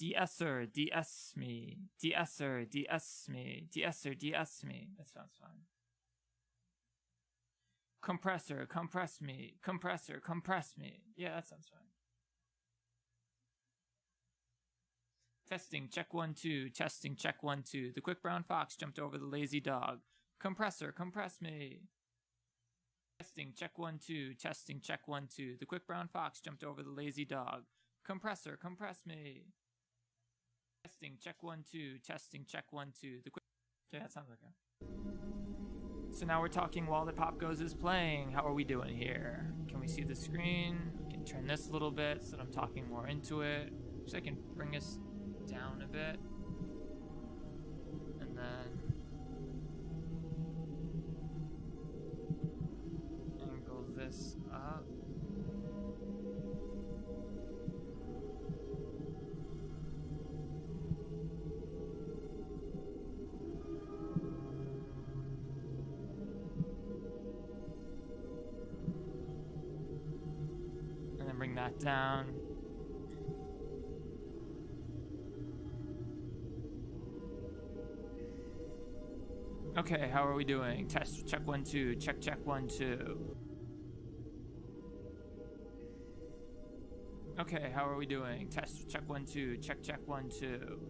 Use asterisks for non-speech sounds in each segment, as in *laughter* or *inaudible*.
De-esser, de-ess me. De-esser, de-ess me. De-esser, de-ess me. That sounds fine. Compressor, compress me. Compressor, compress me. Yeah, that sounds fine. Testing, check one, two. Testing, check one, two. The quick brown fox jumped over the lazy dog. Compressor, compress me. Testing, check one, two. Testing, check one, two. The quick brown fox jumped over the lazy dog. Compressor, compress me. Testing, check one, two. Testing, check one, two. The quick. That sounds like. So now we're talking while the pop goes is playing. How are we doing here? Can we see the screen? We can turn this a little bit so that I'm talking more into it. So I can bring us down a bit. Down. Okay, how are we doing? Test, check one, two, check, check one, two. Okay, how are we doing? Test, check one, two, check, check one, two.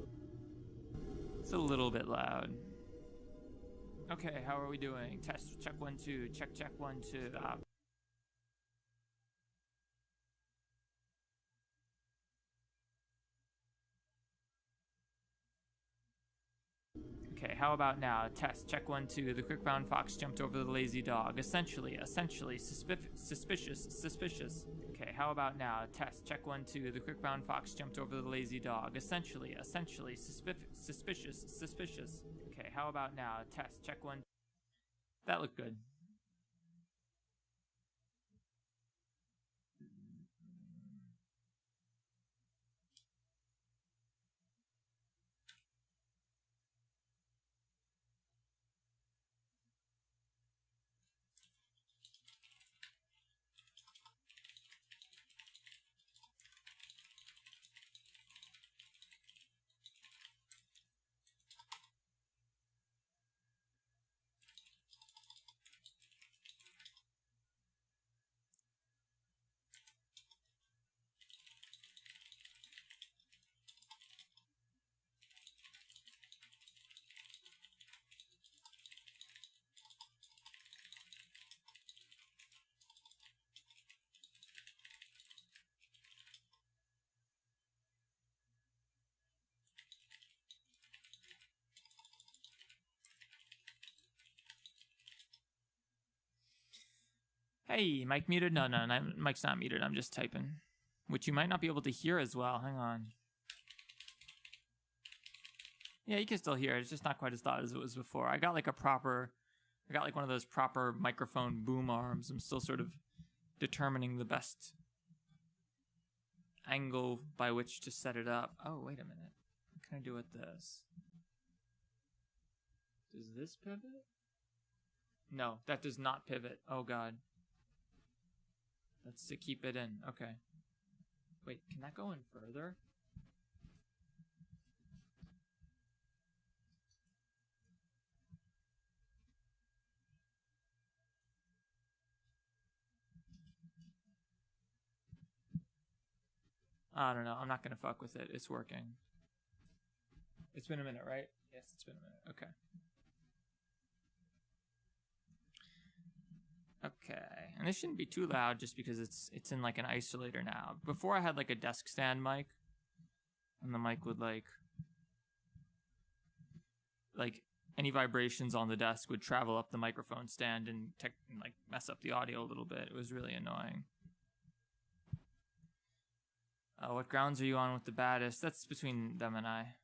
It's a little bit loud. Okay, how are we doing? Test, check one, two, check, check one, two. Stop. How about now? Test, check one, two. The quick brown fox jumped over the lazy dog. Essentially, essentially, suspic suspicious, suspicious. Okay, how about now? Test, check one, two. The quick brown fox jumped over the lazy dog. Essentially, essentially, suspic suspicious, suspicious. Okay, how about now? Test, check one. That looked good. Hey, Mike muted? No, no, no, Mike's not muted. I'm just typing, which you might not be able to hear as well. Hang on. Yeah, you can still hear it. It's just not quite as loud as it was before. I got like a proper, I got like one of those proper microphone boom arms. I'm still sort of determining the best angle by which to set it up. Oh, wait a minute. What can I do with this? Does this pivot? No, that does not pivot. Oh god. That's to keep it in. Okay. Wait, can that go in further? I don't know. I'm not going to fuck with it. It's working. It's been a minute, right? Yes, it's been a minute. Okay. Okay, and this shouldn't be too loud just because it's it's in like an isolator now. Before I had like a desk stand mic, and the mic would like like any vibrations on the desk would travel up the microphone stand and, tech, like mess up the audio a little bit. It was really annoying. Uh, what grounds are you on with the baddest? That's between them and I.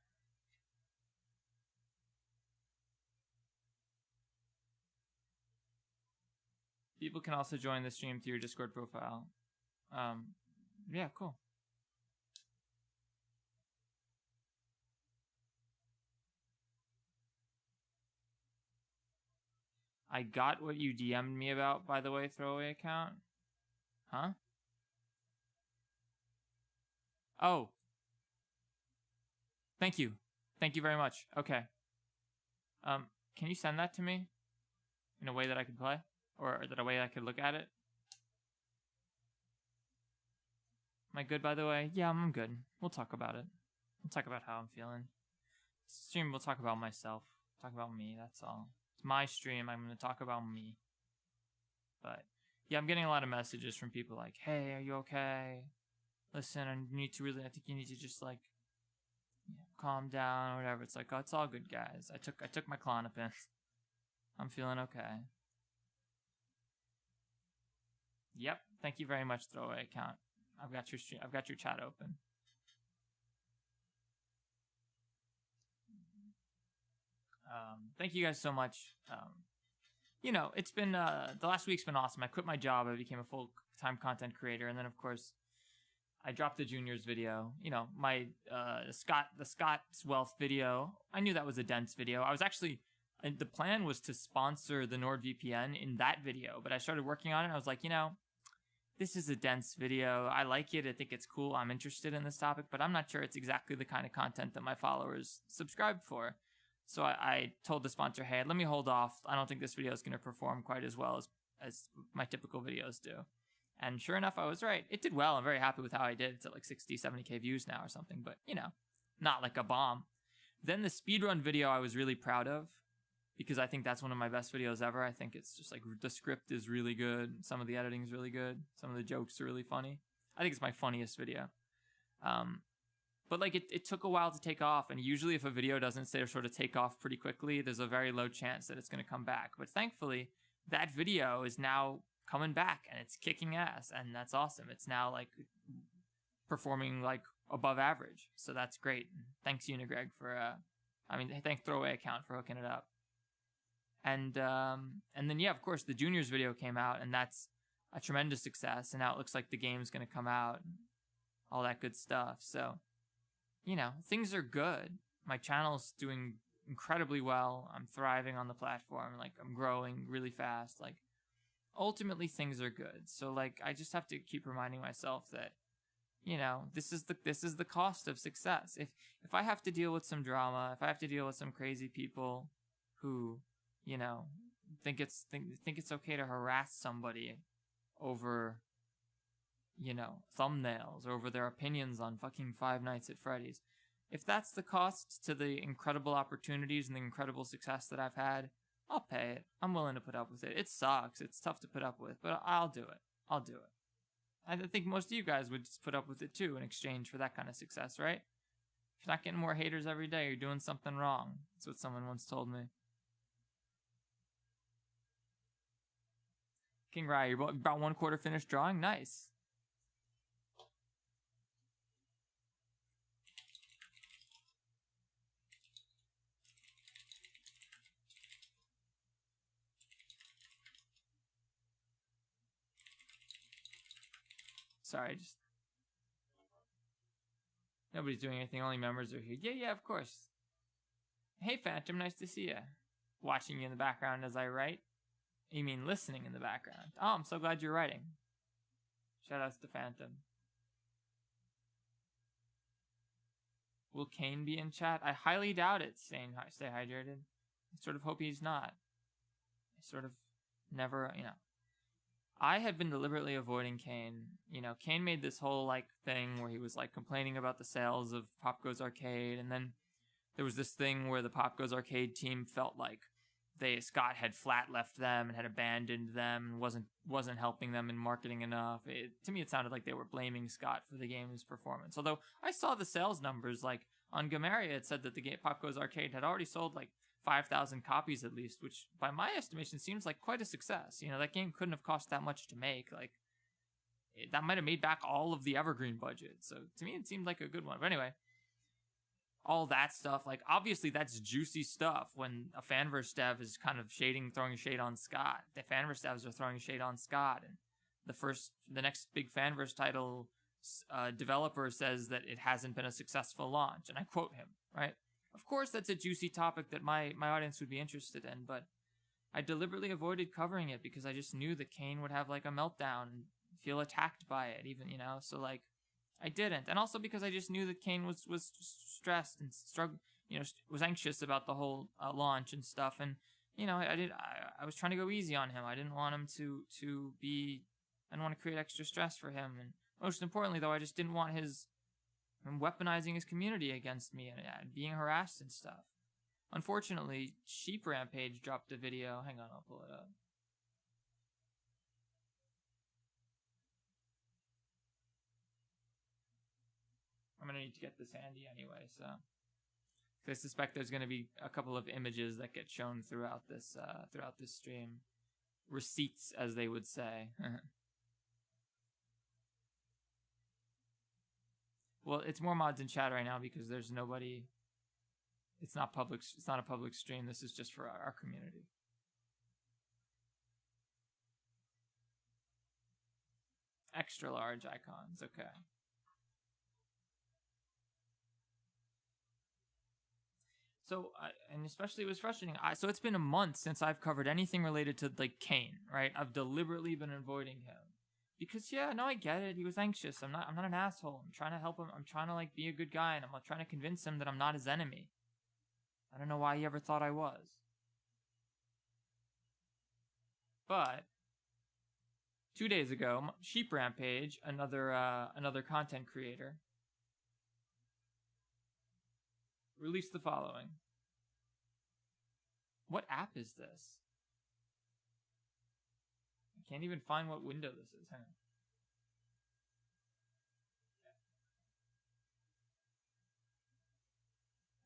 People can also join the stream through your Discord profile. Um, yeah, cool. I got what you DM'd me about, by the way, throwaway account. Huh? Oh. Thank you. Thank you very much. Okay. Um, can you send that to me in a way that I can play, or that a way I could look at it? Am I good, by the way? Yeah, I'm good. We'll talk about it. We'll talk about how I'm feeling. Stream, we'll talk about myself. Talk about me, that's all. It's my stream, I'm gonna talk about me. But, yeah, I'm getting a lot of messages from people like, hey, are you okay? Listen, I need to really, I think you need to just, like, calm down or whatever. It's like, oh, it's all good, guys. I took I took my Klonopin. *laughs* I'm feeling okay. Yep. Thank you very much, throwaway account. I've got your stream. I've got your chat open. Um, thank you guys so much. Um, you know, it's been uh, the last week's been awesome. I quit my job. I became a full time content creator, and then of course I dropped the juniors video. You know, my uh, Scott the Scott's Wealth video. I knew that was a dense video. I was actually the plan was to sponsor the NordVPN in that video, but I started working on it. I was like, you know, this is a dense video. I like it. I think it's cool. I'm interested in this topic, but I'm not sure it's exactly the kind of content that my followers subscribe for. So I, I told the sponsor, hey, let me hold off. I don't think this video is going to perform quite as well as as my typical videos do. And sure enough, I was right. It did well. I'm very happy with how I did. It's at like 60, 70k views now or something, but you know, not like a bomb. Then the speedrun video I was really proud of because I think that's one of my best videos ever. I think it's just like the script is really good. Some of the editing is really good. Some of the jokes are really funny. I think it's my funniest video. Um, but like it, it took a while to take off. And usually if a video doesn't sort of take off pretty quickly, there's a very low chance that it's going to come back. But thankfully that video is now coming back and it's kicking ass and that's awesome. It's now like performing like above average. So that's great. Thanks Unigreg for uh I mean thank throwaway account for hooking it up. And um and then yeah, of course the juniors video came out and that's a tremendous success and now it looks like the game's going to come out all that good stuff. So you know, things are good. My channel's doing incredibly well. I'm thriving on the platform. Like I'm growing really fast. Like ultimately things are good. So like I just have to keep reminding myself that you know, this is the this is the cost of success. If if I have to deal with some drama, if I have to deal with some crazy people who, you know, think it's think think it's okay to harass somebody over you know, thumbnails or over their opinions on fucking Five Nights at Freddy's. If that's the cost to the incredible opportunities and the incredible success that I've had, I'll pay it. I'm willing to put up with it. It sucks. It's tough to put up with, but I'll do it. I'll do it. I think most of you guys would just put up with it too in exchange for that kind of success, right? If you're not getting more haters every day, you're doing something wrong. That's what someone once told me. King you're about one quarter finished drawing? Nice. Sorry, just nobody's doing anything. Only members are here. Yeah, yeah, of course. Hey, Phantom, nice to see you. Watching you in the background as I write. You mean listening in the background? Oh, I'm so glad you're writing. Shout outs to Phantom. Will Kane be in chat? I highly doubt it. Staying stay hydrated. I sort of hope he's not. I sort of never, you know. I had been deliberately avoiding Kane. You know, Kane made this whole like thing where he was like complaining about the sales of Pop Goes Arcade, and then there was this thing where the Pop Goes Arcade team felt like they Scott had flat left them and had abandoned them and wasn't wasn't helping them in marketing enough. It, to me, it sounded like they were blaming Scott for the game's performance. Although I saw the sales numbers, like on Gamaria, it said that the game Pop Goes Arcade had already sold like 5,000 copies at least, which by my estimation seems like quite a success. You know, that game couldn't have cost that much to make. Like, it, that might have made back all of the Evergreen budget. So to me, it seemed like a good one. But anyway, all that stuff, like, obviously that's juicy stuff when a fanverse dev is kind of shading, throwing shade on Scott. The fanverse devs are throwing shade on Scott. And the first, the next big fanverse title uh, developer says that it hasn't been a successful launch. And I quote him, right? Of course, that's a juicy topic that my, my audience would be interested in, but I deliberately avoided covering it because I just knew that Kane would have like a meltdown and feel attacked by it, even, you know? So, like, I didn't, and also because I just knew that Kane was was stressed and struggled, you know, was anxious about the whole uh, launch and stuff, and you know, I, I did. I, I was trying to go easy on him. I didn't want him to to be. I didn't want to create extra stress for him, and most importantly, though, I just didn't want his him weaponizing his community against me and, and being harassed and stuff. Unfortunately, Sheep Rampage dropped a video. Hang on, I'll pull it up. I'm gonna need to get this handy anyway, so I suspect there's gonna be a couple of images that get shown throughout this uh, throughout this stream, receipts as they would say. *laughs* well, it's more mods in chat right now because there's nobody. It's not public. It's not a public stream. This is just for our, our community. Extra large icons. Okay. So, and especially it was frustrating. I, so it's been a month since I've covered anything related to like Kane, right? I've deliberately been avoiding him because yeah, no, I get it. He was anxious. I'm not. I'm not an asshole. I'm trying to help him. I'm trying to like be a good guy, and I'm like, trying to convince him that I'm not his enemy. I don't know why he ever thought I was. But two days ago, Sheep Rampage, another uh, another content creator, released the following. What app is this? I can't even find what window this is. Hang on.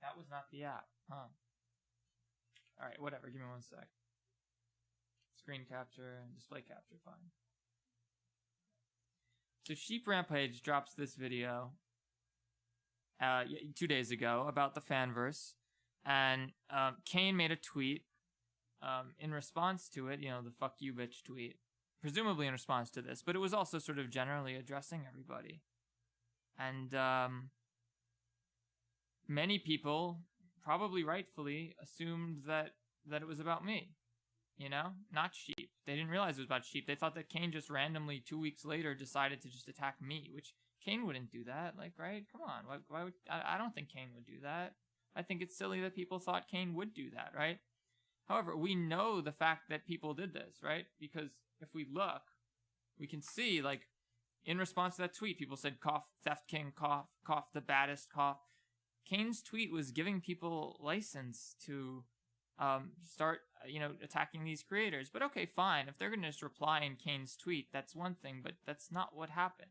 That was not the app, huh? Alright, whatever, give me one sec. Screen capture and display capture, fine. So Sheep Rampage drops this video uh, two days ago about the fanverse, and um, Kane made a tweet um, in response to it. You know, the "fuck you, bitch" tweet, presumably in response to this, but it was also sort of generally addressing everybody, and um, many people, probably rightfully, assumed that that it was about me. You know, not sheep. They didn't realize it was about sheep. They thought that Kane just randomly two weeks later decided to just attack me, which Kane wouldn't do that. Like, right? Come on. Why, why would, I, I don't think Kane would do that. I think it's silly that people thought Kane would do that, right? However, we know the fact that people did this, right? Because if we look, we can see, like, in response to that tweet, people said, cough, theft king, cough, cough, the baddest, cough. Kane's tweet was giving people license to um, start, you know, attacking these creators. But okay, fine. If they're going to just reply in Kane's tweet, that's one thing, but that's not what happened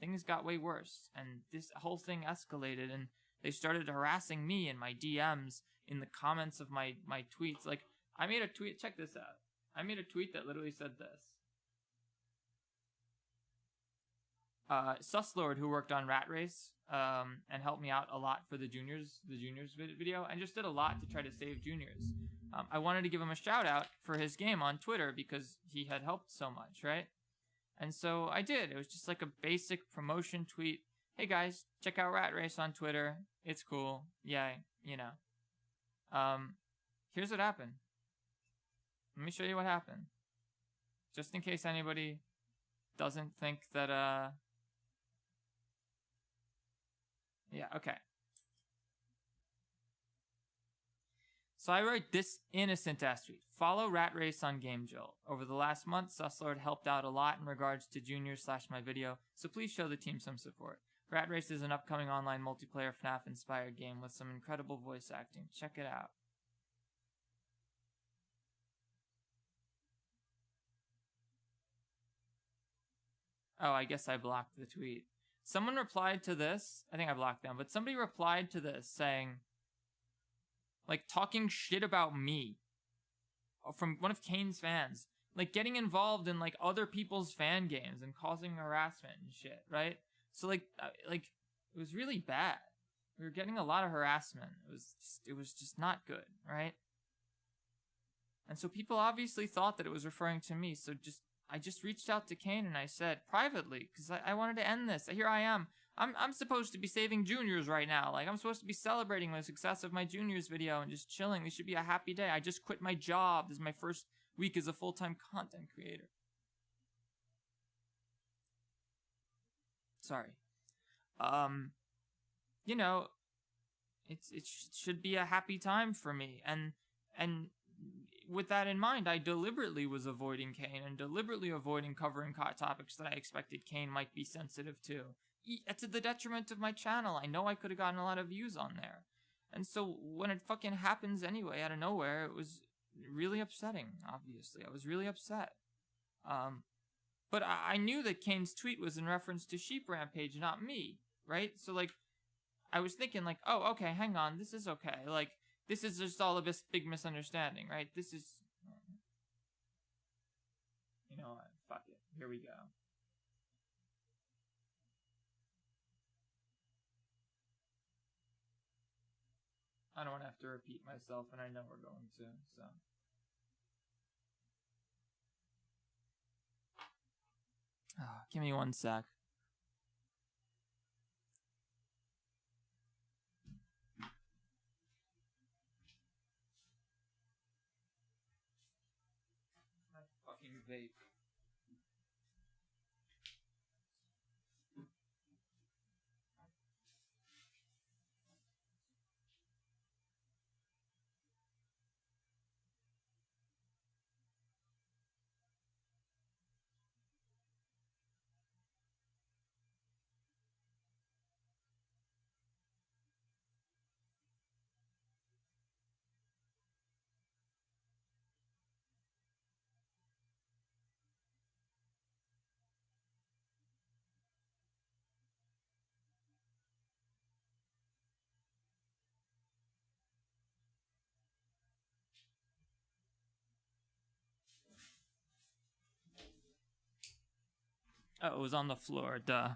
things got way worse and this whole thing escalated and they started harassing me in my DMs in the comments of my my tweets. Like I made a tweet check this out. I made a tweet that literally said this. Uh Suslord who worked on Rat Race um and helped me out a lot for the juniors the juniors video and just did a lot to try to save juniors. Um, I wanted to give him a shout out for his game on Twitter because he had helped so much right and so I did. It was just like a basic promotion tweet. Hey guys, check out Rat Race on Twitter. It's cool. Yeah, you know. Um, here's what happened. Let me show you what happened. Just in case anybody doesn't think that, uh... Yeah, okay. So I wrote this innocent ass tweet. Follow Rat Race on Game Jolt. Over the last month, Suslord helped out a lot in regards to juniors slash my video, so please show the team some support. Rat Race is an upcoming online multiplayer FNAF inspired game with some incredible voice acting. Check it out. Oh, I guess I blocked the tweet. Someone replied to this. I think I blocked them, but somebody replied to this saying, like talking shit about me uh, from one of Kane's fans, like getting involved in like other people's fan games and causing harassment and shit, right? So like uh, like it was really bad. We were getting a lot of harassment. It was just, it was just not good, right? And so people obviously thought that it was referring to me. So just I just reached out to Kane and I said privately because I, I wanted to end this. Here I am. I'm I'm supposed to be saving juniors right now. Like I'm supposed to be celebrating the success of my juniors video and just chilling. This should be a happy day. I just quit my job. This is my first week as a full-time content creator. Sorry. um, you know, it's it sh- should be a happy time for me, and and with that in mind, I deliberately was avoiding Kane and deliberately avoiding covering topics that I expected Kane might be sensitive to. To the detriment of my channel. I know I could have gotten a lot of views on there. And so when it fucking happens anyway out of nowhere, it was really upsetting, obviously. I was really upset. Um, but I, I knew that Kane's tweet was in reference to Sheep Rampage, not me, right? So, like, I was thinking, like, oh, okay, hang on, this is okay. Like, this is just all a big misunderstanding, right? This is. You know what? Fuck it. Here we go. I don't have to repeat myself, and I know we're going to, so. Oh, give me one sec. My fucking vape. Oh, it was on the floor, duh.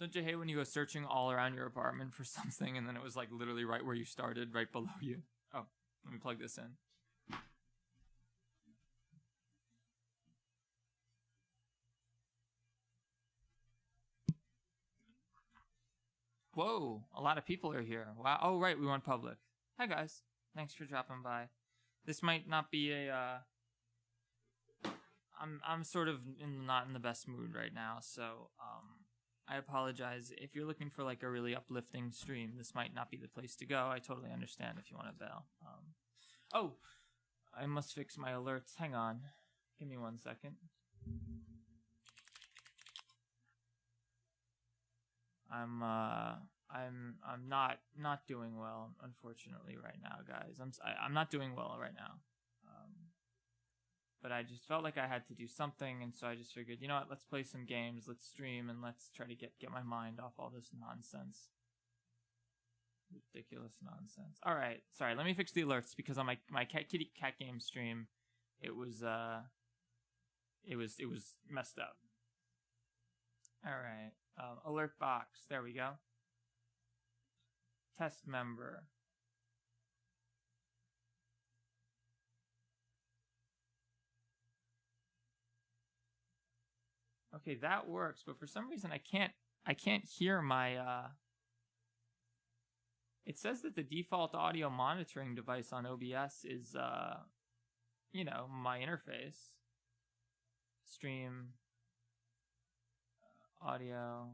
Don't you hate when you go searching all around your apartment for *laughs* something and then it was like literally right where you started, right below you? Oh, let me plug this in. Whoa, a lot of people are here. Wow. Oh, right, we went public. Hi, guys. Thanks for dropping by this might not be a uh, I'm I'm sort of in, not in the best mood right now, so um, I apologize if you're looking for like a really uplifting stream. This might not be the place to go. I totally understand if you want to bail. Um, oh, I must fix my alerts. Hang on, give me one second. I'm uh I'm I'm not not doing well, unfortunately, right now, guys. I'm I, am i am not doing well right now. Um, but I just felt like I had to do something, and so I just figured, you know what? Let's play some games, let's stream, and let's try to get get my mind off all this nonsense. Ridiculous nonsense. All right, sorry. Let me fix the alerts because on my my cat kitty cat game stream, it was uh, it was it was messed up. All right, um, alert box. There we go test member. Okay, that works, but for some reason I can't I can't hear my uh It says that the default audio monitoring device on OBS is uh you know, my interface. Stream uh, audio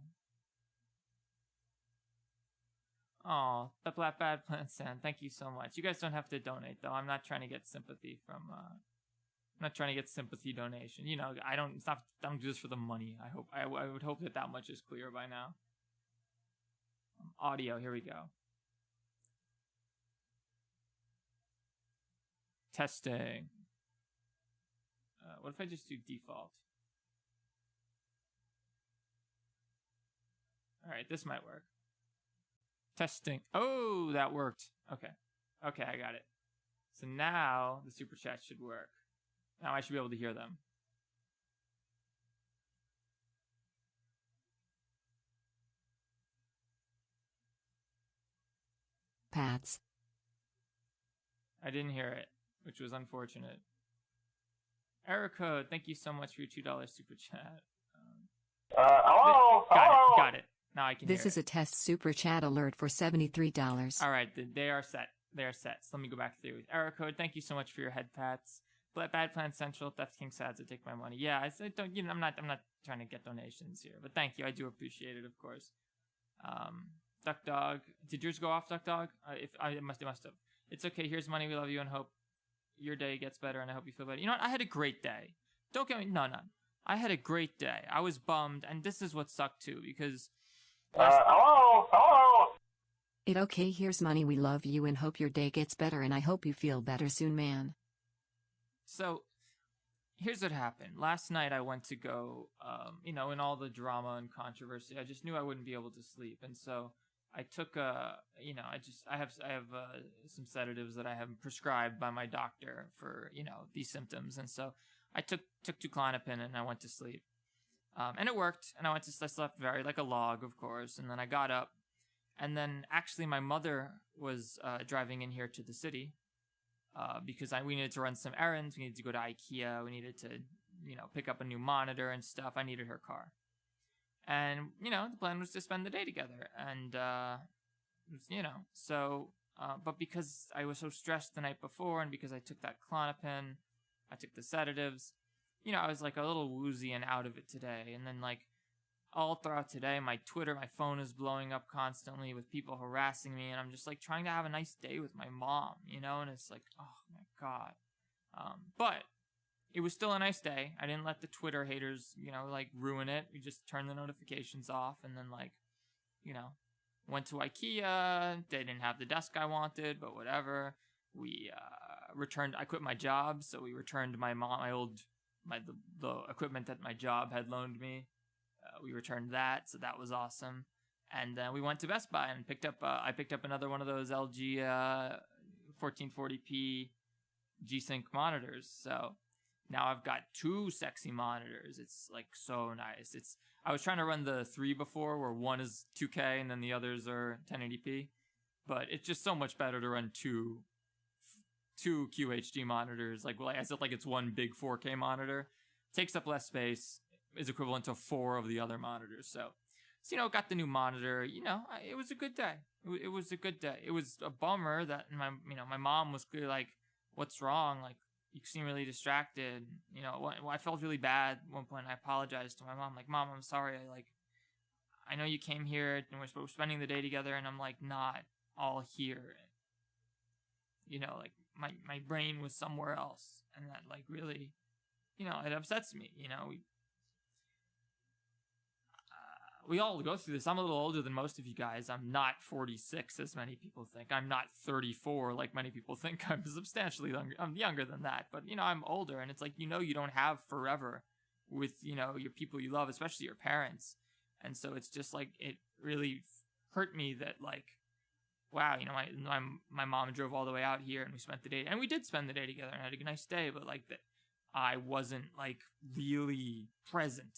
Oh, the Black Bad Plant Sand. Thank you so much. You guys don't have to donate though. I'm not trying to get sympathy from. Uh, I'm not trying to get sympathy donation. You know, I don't. Not. I don't do this for the money. I hope. I, I would hope that that much is clear by now. Um, audio. Here we go. Testing. Uh, what if I just do default? All right, this might work. Testing. Oh, that worked. Okay. Okay, I got it. So now the super chat should work. Now I should be able to hear them. Pats. I didn't hear it, which was unfortunate. Error code, thank you so much for your $2 super chat. Um, uh, hello? Got hello? it, got it. Now I can This is it. a test super chat alert for $73. All right, they are set. They are set. So let me go back through. Error code, thank you so much for your head pats. Bad Plan Central, Death King Sads to take my money. Yeah, I don't. You know, I'm not. I'm not trying to get donations here, but thank you. I do appreciate it, of course. Um, Duck Dog, did yours go off, Duck Dog? Uh, if I it must, it must have. It's okay. Here's money. We love you and hope your day gets better, and I hope you feel better. You know what? I had a great day. Don't get me. No, no. I had a great day. I was bummed, and this is what sucked too because. Uh, hello? Hello? It okay, here's money. We love you and hope your day gets better, and I hope you feel better soon, man. So, here's what happened. Last night I went to go, um, you know, in all the drama and controversy, I just knew I wouldn't be able to sleep, and so I took a, you know, I just I have I have uh, some sedatives that I have prescribed by my doctor for you know these symptoms, and so I took took two Klonopin and I went to sleep, um, and it worked, and I went to I slept very like a log, of course, and then I got up, and then actually my mother was uh, driving in here to the city, uh, because I we needed to run some errands, we needed to go to IKEA, we needed to you know pick up a new monitor and stuff. I needed her car, and you know the plan was to spend the day together, and uh, you know so. Uh, but because I was so stressed the night before, and because I took that Klonopin, I took the sedatives, you know, I was like a little woozy and out of it today. And then like all throughout today, my Twitter, my phone is blowing up constantly with people harassing me, and I'm just like trying to have a nice day with my mom, you know, and it's like, oh my god. Um, but it was still a nice day. I didn't let the Twitter haters, you know, like ruin it. We just turned the notifications off, and then like, you know, went to IKEA. They didn't have the desk I wanted, but whatever. We uh, returned. I quit my job, so we returned my mom, my old, my the, the equipment that my job had loaned me. Uh, we returned that, so that was awesome. And then we went to Best Buy and picked up. Uh, I picked up another one of those LG uh, 1440p G-Sync monitors. So now I've got two sexy monitors. It's like so nice. It's I was trying to run the three before, where one is 2K and then the others are 1080p, but it's just so much better to run two two QHD monitors. Like well, I said, like it's one big 4K monitor, takes up less space, is equivalent to four of the other monitors. So, so you know, got the new monitor. You know, it was a good day. It, it was a good day. It was a bummer that my you know my mom was clearly like, "What's wrong?" Like you seem really distracted. You know, I felt really bad at one point. I apologized to my mom, like, "Mom, I'm sorry. I like, I know you came here and we're spending the day together, and I'm like not all here. You know, like my my brain was somewhere else, and that like really, you know, it upsets me. You know, we uh, we all go through this. I'm a little older than most of you guys. I'm not 46, as many people think. I'm not 34, like many people *laughs* think. I'm substantially younger. I'm younger than that, but you know, I'm older, and it's like you know, you don't have forever with you know your people you love, especially your parents. And so it's just like it really hurt me that like, wow, you know, my my my mom drove all the way out here, and we spent the day, and we did spend the day together, and had a nice day, but like that. I wasn't like really present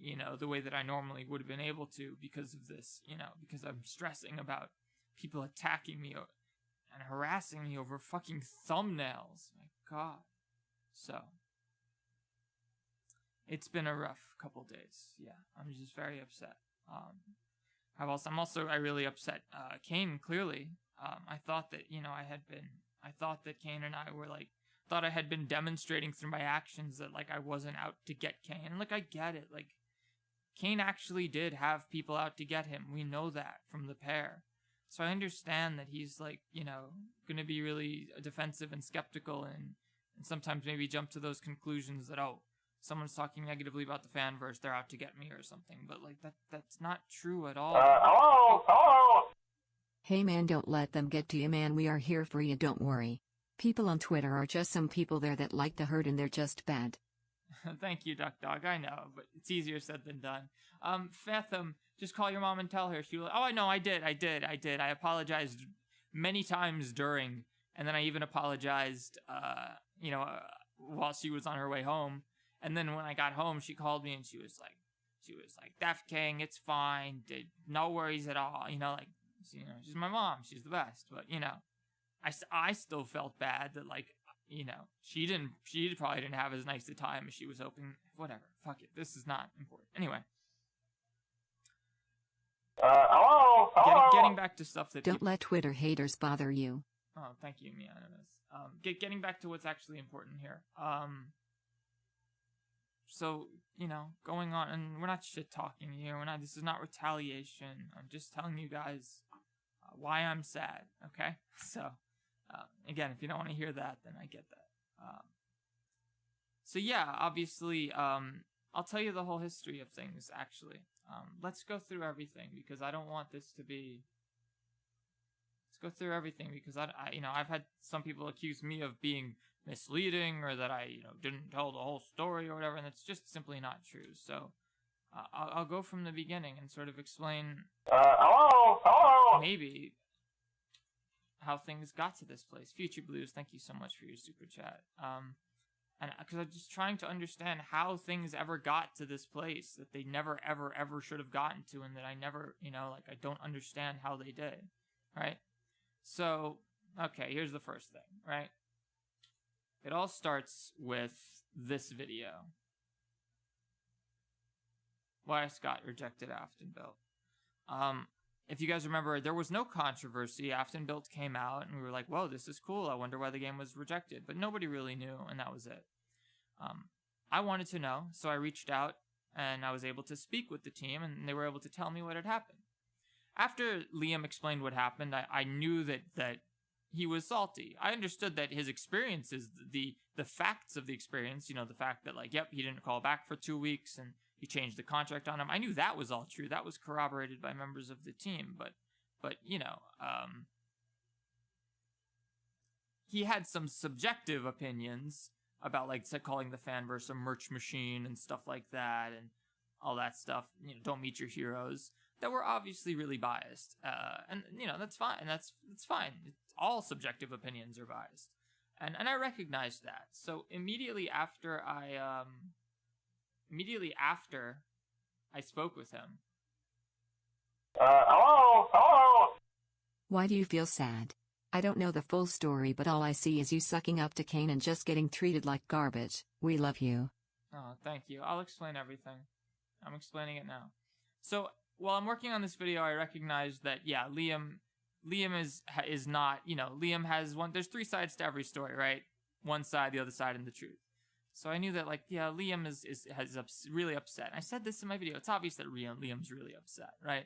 you know, the way that I normally would have been able to because of this, you know, because I'm stressing about people attacking me and harassing me over fucking thumbnails. My god. So, it's been a rough couple days. Yeah, I'm just very upset. Um, I've also, I'm also, I really upset, uh, Kane, clearly. Um, I thought that, you know, I had been, I thought that Kane and I were like, thought I had been demonstrating through my actions that, like, I wasn't out to get Kane. And, like, I get it. Like, Kane actually did have people out to get him. We know that from the pair. So I understand that he's like, you know, going to be really defensive and skeptical and, and sometimes maybe jump to those conclusions that, oh, someone's talking negatively about the fanverse, they're out to get me or something. But like that that's not true at all. Uh, hello? Hello? Hey man, don't let them get to you, man. We are here for you, don't worry. People on Twitter are just some people there that like to hurt and they're just bad. *laughs* Thank you, Duck Dog. I know, but it's easier said than done. Um, Fathom, just call your mom and tell her. She will. Oh, I know. I did. I did. I did. I apologized many times during, and then I even apologized. Uh, you know, uh, while she was on her way home, and then when I got home, she called me and she was like, she was like, "Def King, it's fine. Did no worries at all." You know, like, you know, she's my mom. She's the best. But you know, I, I still felt bad that like you know, she didn't, she probably didn't have as nice a time as she was hoping. Whatever, fuck it. This is not important. Anyway, Uh, hello? get, Hello? getting back to stuff that Don't people, let Twitter haters bother you. Oh, thank you, Mianimus. Um, get, getting back to what's actually important here. Um, so you know, going on, and we're not shit talking here. We're not. This is not retaliation. I'm just telling you guys uh, why I'm sad. Okay. *laughs* So, uh, again, if you don't want to hear that, then I get that. Um, so yeah, obviously, um, I'll tell you the whole history of things. Actually, um, let's go through everything because I don't want this to be go through everything because I, I, you know, I've had some people accuse me of being misleading or that I, you know, didn't tell the whole story or whatever, and it's just simply not true. So uh, I'll, I'll go from the beginning and sort of explain. Uh, hello, hello. Maybe how things got to this place. Future Blues, thank you so much for your super chat. Um, and because I'm just trying to understand how things ever got to this place that they never, ever, ever should have gotten to, and that I never, you know, like I don't understand how they did, right? So, okay, here's the first thing, right? It all starts with this video. Why Scott rejected Afton Built. Um, if you guys remember, there was no controversy. Afton Built came out, and we were like, whoa, this is cool. I wonder why the game was rejected. But nobody really knew, and that was it. Um, I wanted to know, so I reached out, and I was able to speak with the team, and they were able to tell me what had happened after Liam explained what happened, I, I knew that that he was salty. I understood that his experiences, the the facts of the experience, you know, the fact that like, yep, he didn't call back for two weeks and he changed the contract on him. I knew that was all true. That was corroborated by members of the team. But but you know, um, he had some subjective opinions about like calling the fanverse a merch machine and stuff like that and all that stuff. You know, don't meet your heroes that were obviously really biased. Uh, and you know that's fine. That's that's fine. It's, all subjective opinions are biased, and and I recognized that. So immediately after I um, immediately after I spoke with him. Uh, hello, hello. Why do you feel sad? I don't know the full story, but all I see is you sucking up to Kane and just getting treated like garbage. We love you. Oh, thank you. I'll explain everything. I'm explaining it now. So while I'm working on this video, I recognize that yeah, Liam, Liam is is not you know Liam has one. There's three sides to every story, right? One side, the other side, and the truth. So I knew that like yeah, Liam is is has ups, really upset. I said this in my video. It's obvious that Liam, Liam's really upset, right?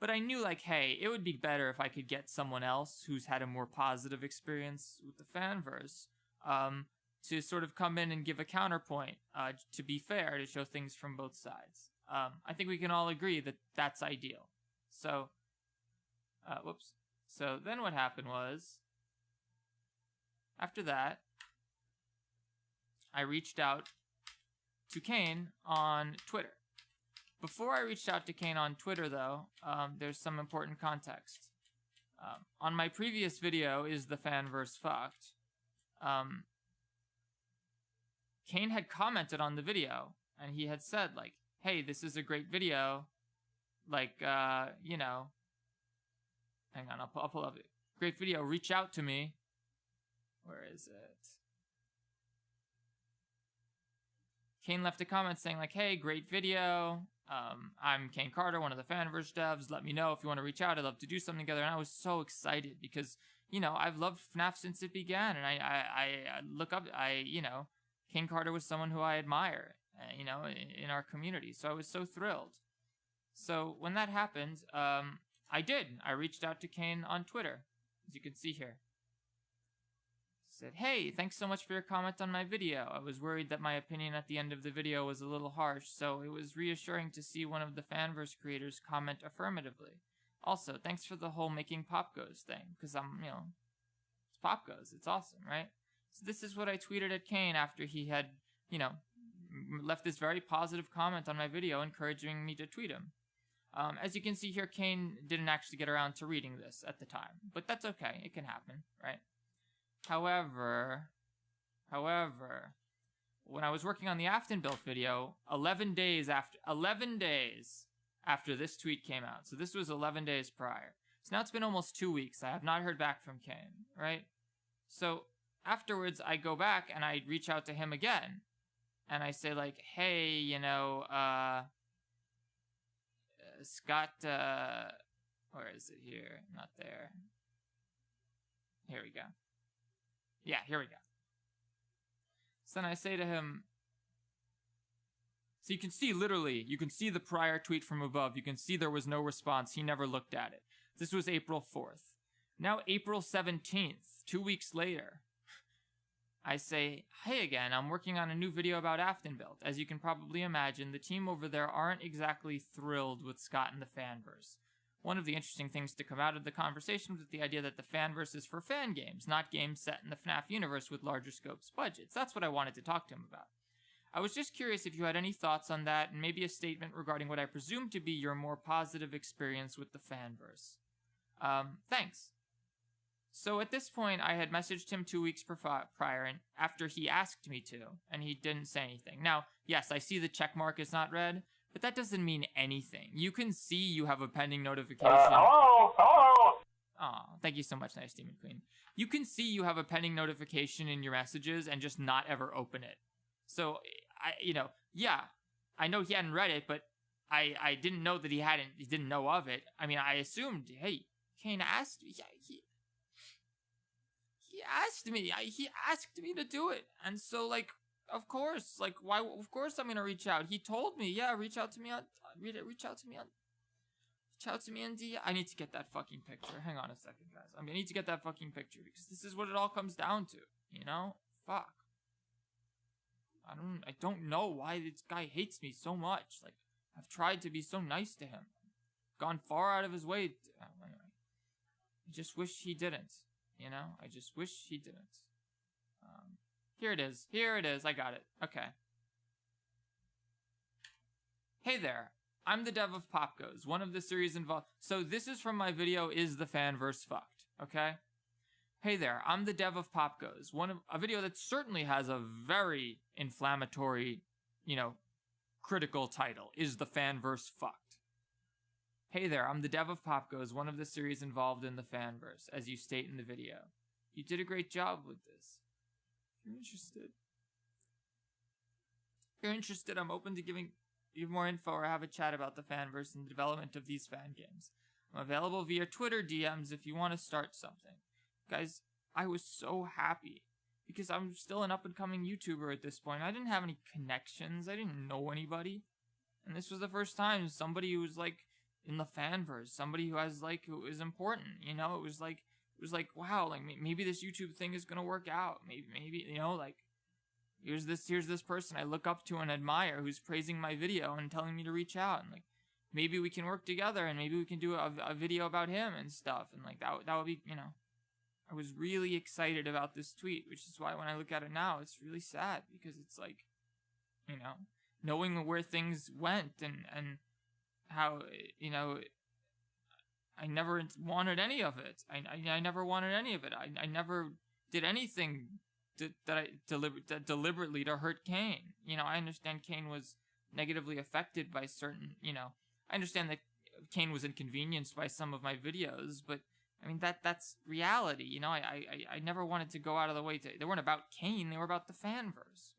But I knew like hey, it would be better if I could get someone else who's had a more positive experience with the fanverse. Um, to sort of come in and give a counterpoint, uh, to be fair, to show things from both sides. Um, I think we can all agree that that's ideal. So, uh, whoops. So then what happened was, after that, I reached out to Kane on Twitter. Before I reached out to Kane on Twitter, though, um, there's some important context. Um, on my previous video, Is the Fanverse Fucked? Um, Kane had commented on the video, and he had said, like, hey, this is a great video. Like, uh, you know, hang on, I'll, I'll pull up it. Great video. Reach out to me. Where is it? Kane left a comment saying like, hey, great video. Um, I'm Kane Carter, one of the Fanverse devs. Let me know if you want to reach out. I'd love to do something together. And I was so excited because, you know, I've loved FNAF since it began. And I, I, I look up, I, you know, Kane Carter was someone who I admire. Uh, you know, in our community. So I was so thrilled. So when that happened, um, I did. I reached out to Kane on Twitter, as you can see here. Said, hey, thanks so much for your comment on my video. I was worried that my opinion at the end of the video was a little harsh, so it was reassuring to see one of the Fanverse creators comment affirmatively. Also, thanks for the whole making Pop Goes thing, because I'm, you know, it's Pop Goes. It's awesome, right? So this is what I tweeted at Kane after he had, you know, left this very positive comment on my video encouraging me to tweet him. Um, as you can see here, Kane didn't actually get around to reading this at the time, but that's okay. It can happen, right? However, however, when I was working on the Afton built video, 11 days after 11 days after this tweet came out. So this was 11 days prior. So now it's been almost 2 weeks. I have not heard back from Kane, right? So afterwards I go back and I reach out to him again and I say like, hey, you know, uh, Scott, uh, where is it here? Not there. Here we go. Yeah, here we go. So then I say to him, so you can see literally, you can see the prior tweet from above. You can see there was no response. He never looked at it. This was April 4th. Now, April 17th, two weeks later, I say, hey again, I'm working on a new video about Aftonbelt. As you can probably imagine, the team over there aren't exactly thrilled with Scott and the fanverse. One of the interesting things to come out of the conversation was the idea that the fanverse is for fan games, not games set in the FNAF universe with larger scopes budgets. That's what I wanted to talk to him about. I was just curious if you had any thoughts on that, and maybe a statement regarding what I presume to be your more positive experience with the fanverse. Um, thanks. So at this point, I had messaged him two weeks prior, and after he asked me to, and he didn't say anything. Now, yes, I see the check mark is not red, but that doesn't mean anything. You can see you have a pending notification. Uh, hello, hello. Oh, thank you so much, Nice Demon Queen. You can see you have a pending notification in your messages and just not ever open it. So, I, you know, yeah, I know he hadn't read it, but I, I didn't know that he hadn't, he didn't know of it. I mean, I assumed, hey, Kane asked, yeah, he, he asked me. I, he asked me to do it, and so like, of course, like, why? Of course, I'm gonna reach out. He told me, yeah, reach out to me on, read it, reach out to me on, reach out to me on D. I need to get that fucking picture. Hang on a second, guys. I, mean, I need to get that fucking picture because this is what it all comes down to. You know, fuck. I don't, I don't know why this guy hates me so much. Like, I've tried to be so nice to him, gone far out of his way. To, anyway, I just wish he didn't. You know, I just wish he didn't. Um, here it is. Here it is. I got it. Okay. Hey there. I'm the dev of Pop Goes, one of the series involved. So this is from my video, Is the Fanverse Fucked? Okay? Hey there, I'm the dev of Pop Goes, one of a video that certainly has a very inflammatory, you know, critical title. Is the fanverse fucked? Hey there, I'm the dev of Pop Goes, one of the series involved in the fanverse, as you state in the video. You did a great job with this. If you're interested. If you're interested, I'm open to giving you more info or have a chat about the fanverse and the development of these fan games. I'm available via Twitter DMs if you want to start something. Guys, I was so happy because I'm still an up and coming YouTuber at this point. I didn't have any connections, I didn't know anybody. And this was the first time somebody who was like in the fanverse, somebody who has like who is important. You know, it was like it was like wow, like maybe this YouTube thing is gonna work out. Maybe maybe you know like here's this here's this person I look up to and admire who's praising my video and telling me to reach out and like maybe we can work together and maybe we can do a, a video about him and stuff and like that that would be you know I was really excited about this tweet, which is why when I look at it now, it's really sad because it's like, you know, knowing where things went and and how you know I never wanted any of it. I, I, I never wanted any of it. I, I never did anything that, that I deliber- that deliberately to hurt Kane. You know, I understand Kane was negatively affected by certain, you know, I understand that Kane was inconvenienced by some of my videos, but I mean that that's reality. You know, I I, I never wanted to go out of the way to. They weren't about Kane. They were about the fanverse.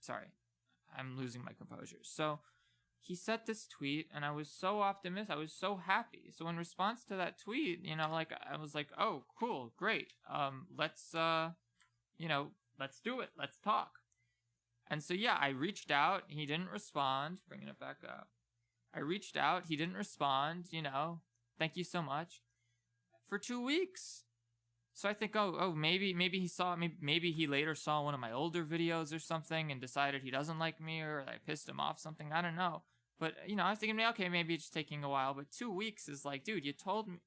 Sorry, I'm losing my composure. So he sent this tweet and I was so optimistic. I was so happy. So in response to that tweet, you know, like I was like, "Oh, cool, great. Um let's uh you know, let's do it. Let's talk." And so yeah, I reached out, he didn't respond, bringing it back up. I reached out, he didn't respond, you know. Thank you so much. For 2 weeks. So I think, oh, oh, maybe, maybe he saw, maybe, maybe he later saw one of my older videos or something and decided he doesn't like me or I pissed him off something. I don't know. But you know, I was thinking, okay, maybe it's taking a while. But two weeks is like, dude, you told me,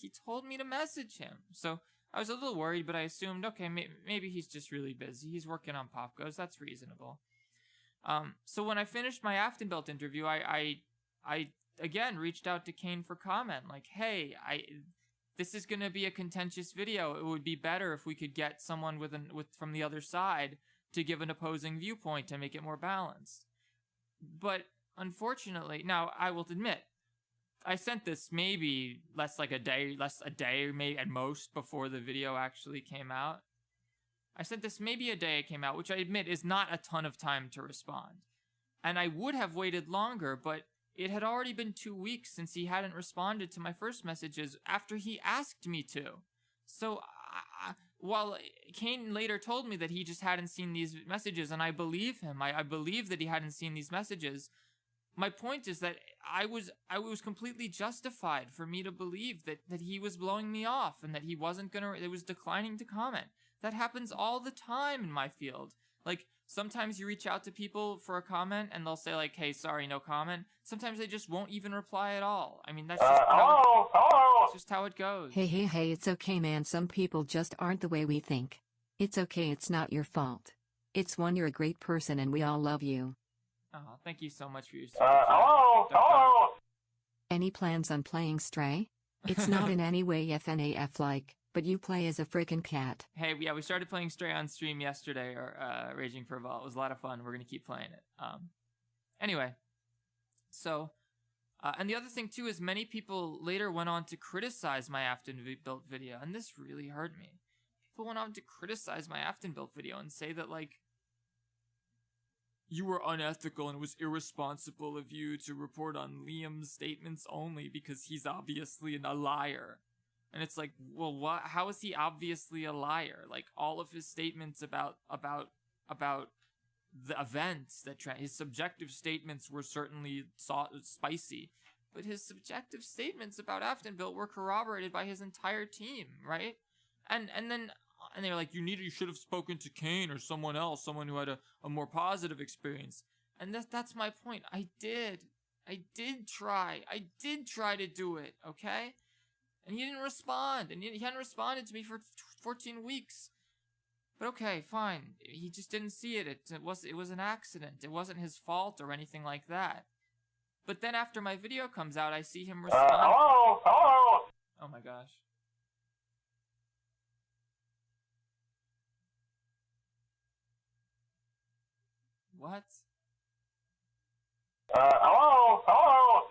he told me to message him. So I was a little worried, but I assumed, okay, may- maybe he's just really busy. He's working on Pop Goes. That's reasonable. Um, so when I finished my Aftonbelt interview, I, I, I again reached out to Kane for comment, like, hey, I this is going to be a contentious video. It would be better if we could get someone with an with from the other side to give an opposing viewpoint to make it more balanced. But unfortunately, now I will admit, I sent this maybe less like a day, less a day, maybe at most before the video actually came out. I sent this maybe a day it came out, which I admit is not a ton of time to respond. And I would have waited longer, but it had already been two weeks since he hadn't responded to my first messages after he asked me to. So, I, while Kane later told me that he just hadn't seen these messages, and I believe him, I, I believe that he hadn't seen these messages. My point is that I was I was completely justified for me to believe that that he was blowing me off and that he wasn't gonna it was declining to comment. That happens all the time in my field. Like sometimes you reach out to people for a comment and they'll say like, "Hey, sorry, no comment." Sometimes they just won't even reply at all. I mean, that's just Uh, how it, hello? Hello? it's just how it goes. Hey, hey, hey, it's okay, man. Some people just aren't the way we think. It's okay, it's not your fault. It's one, you're a great person and we all love you. Oh, thank you so much for your Uh, support. hello? Duck, duck. Hello? Any plans on playing Stray? It's not in *laughs* any way FNAF like, but you play as a freaking cat. Hey, yeah, we started playing Stray on stream yesterday, or uh, Raging for a Vault. It was a lot of fun. We're gonna keep playing it. Um, anyway, so, uh, and the other thing too is many people later went on to criticize my Afton built video, and this really hurt me. People went on to criticize my Afton built video and say that like you were unethical and it was irresponsible of you to report on Liam's statements only because he's obviously a liar. And it's like, well, what? How is he obviously a liar? Like all of his statements about about about the events that tra- his subjective statements were certainly so- spicy, but his subjective statements about Aftonville were corroborated by his entire team, right? And and then and they're like, you need you should have spoken to Kane or someone else, someone who had a, a more positive experience. And that that's my point. I did. I did try. I did try to do it, okay? And he didn't respond. And he he hadn't responded to me for 14 weeks. But okay, fine. He just didn't see it. It, it was it was an accident. It wasn't his fault or anything like that. But then after my video comes out, I see him Uh, respond. hello? Hello? Oh my gosh. What? Uh, hello? Hello?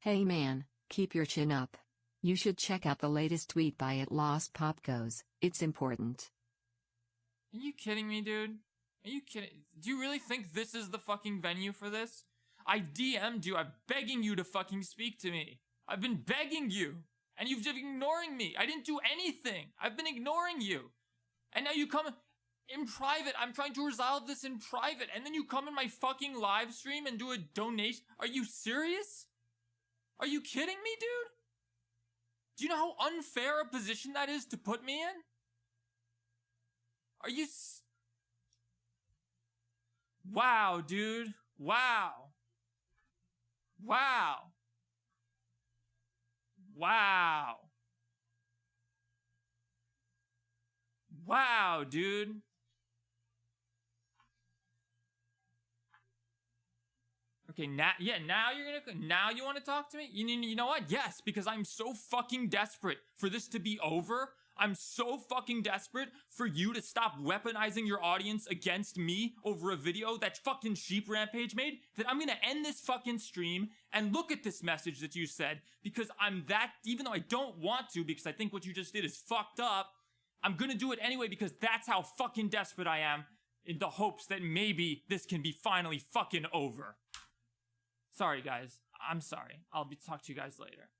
Hey man, keep your chin up. You should check out the latest tweet by at Lost Pop Goes, it's important. Are you kidding me, dude? Are you kidding? Do you really think this is the fucking venue for this? I DM'd you. I'm begging you to fucking speak to me. I've been begging you. And you've been ignoring me. I didn't do anything. I've been ignoring you. And now you come in private. I'm trying to resolve this in private. And then you come in my fucking live stream and do a donation. Are you serious? Are you kidding me, dude? Do you know how unfair a position that is to put me in? Are you Wow, dude. Wow. Wow. Wow. Wow, dude. Okay, now, yeah, now you're gonna, now you want to talk to me? You, you know what? Yes, because I'm so fucking desperate for this to be over. I'm so fucking desperate for you to stop weaponizing your audience against me over a video that fucking Sheep Rampage made that I'm gonna end this fucking stream and look at this message that you said because I'm that, even though I don't want to because I think what you just did is fucked up, I'm gonna do it anyway because that's how fucking desperate I am in the hopes that maybe this can be finally fucking over. Sorry, guys. I'm sorry. I'll be talk to you guys later.